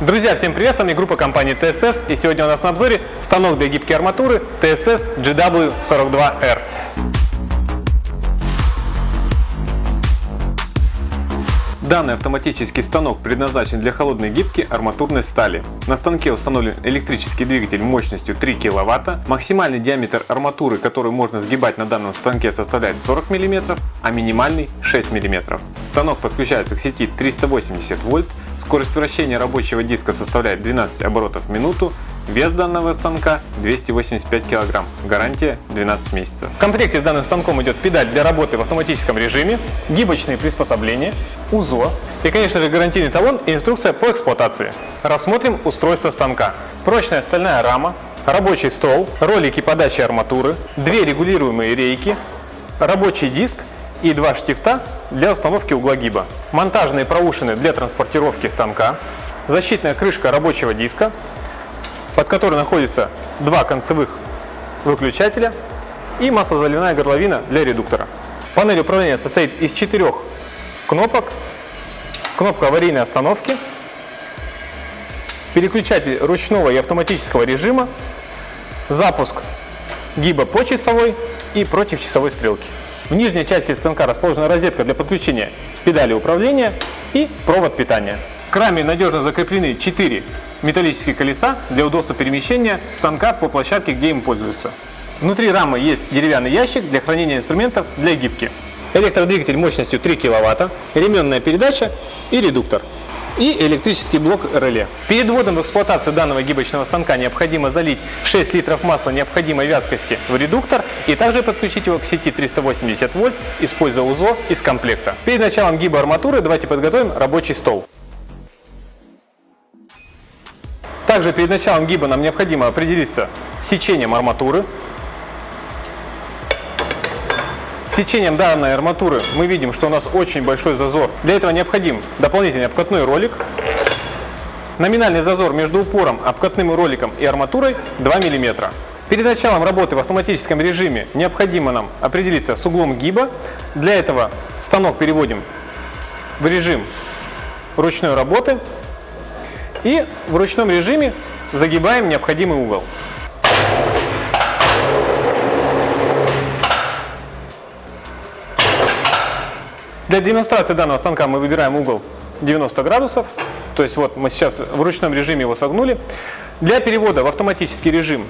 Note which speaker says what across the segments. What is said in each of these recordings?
Speaker 1: Друзья, всем привет, с вами группа компании TSS и сегодня у нас на обзоре станок для гибкой арматуры TSS GW42R. Данный автоматический станок предназначен для холодной гибки арматурной стали. На станке установлен электрический двигатель мощностью 3 кВт. Максимальный диаметр арматуры, который можно сгибать на данном станке составляет 40 мм, а минимальный 6 мм. Станок подключается к сети 380 вольт. Скорость вращения рабочего диска составляет 12 оборотов в минуту. Вес данного станка 285 кг, гарантия 12 месяцев. В комплекте с данным станком идет педаль для работы в автоматическом режиме, гибочные приспособления, УЗО и, конечно же, гарантийный талон и инструкция по эксплуатации. Рассмотрим устройство станка. Прочная стальная рама, рабочий стол, ролики подачи арматуры, две регулируемые рейки, рабочий диск и два штифта для установки угла гиба, монтажные проушины для транспортировки станка, защитная крышка рабочего диска, под которой находится два концевых выключателя и маслозаливная горловина для редуктора. Панель управления состоит из четырех кнопок. Кнопка аварийной остановки, переключатель ручного и автоматического режима, запуск гиба по часовой и против часовой стрелки. В нижней части станка расположена розетка для подключения педали управления и провод питания. К раме надежно закреплены 4 металлические колеса для удобства перемещения станка по площадке, где им пользуются. Внутри рамы есть деревянный ящик для хранения инструментов для гибки. Электродвигатель мощностью 3 кВт, ременная передача и редуктор. И электрический блок реле. Перед вводом в эксплуатацию данного гибочного станка необходимо залить 6 литров масла необходимой вязкости в редуктор и также подключить его к сети 380 вольт, используя УЗО из комплекта. Перед началом гиба арматуры давайте подготовим рабочий стол. Также перед началом гиба нам необходимо определиться с сечением арматуры. С сечением данной арматуры мы видим, что у нас очень большой зазор. Для этого необходим дополнительный обкатной ролик. Номинальный зазор между упором, обкатным роликом и арматурой 2 мм. Перед началом работы в автоматическом режиме необходимо нам определиться с углом гиба. Для этого станок переводим в режим ручной работы и в ручном режиме загибаем необходимый угол. Для демонстрации данного станка мы выбираем угол 90 градусов. То есть вот мы сейчас в ручном режиме его согнули. Для перевода в автоматический режим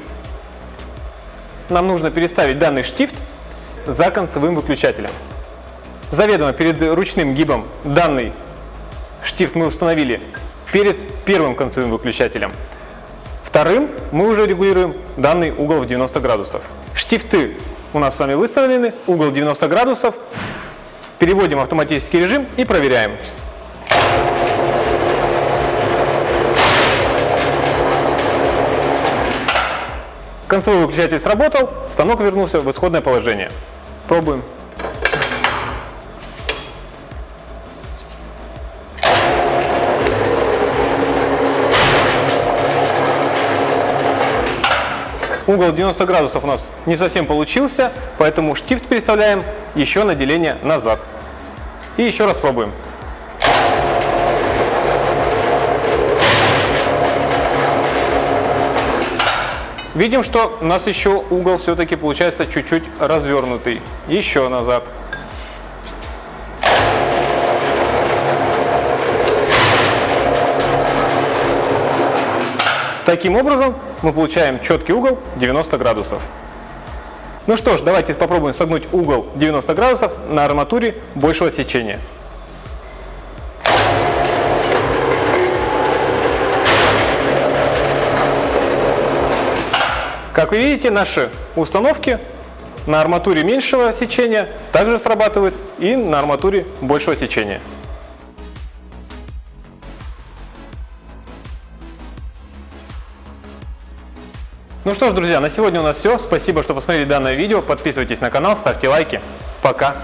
Speaker 1: нам нужно переставить данный штифт за концевым выключателем. Заведомо перед ручным гибом данный штифт мы установили перед первым концевым выключателем. Вторым мы уже регулируем данный угол в 90 градусов. Штифты у нас с вами выставлены, угол 90 градусов. Переводим в автоматический режим и проверяем. Концевой выключатель сработал, станок вернулся в исходное положение. Пробуем. Угол 90 градусов у нас не совсем получился, поэтому штифт переставляем еще на деление назад. И еще раз пробуем. Видим, что у нас еще угол все-таки получается чуть-чуть развернутый. Еще назад. Таким образом мы получаем четкий угол 90 градусов. Ну что ж, давайте попробуем согнуть угол 90 градусов на арматуре большего сечения. Как вы видите, наши установки на арматуре меньшего сечения также срабатывают и на арматуре большего сечения. Ну что ж, друзья, на сегодня у нас все. Спасибо, что посмотрели данное видео. Подписывайтесь на канал, ставьте лайки. Пока!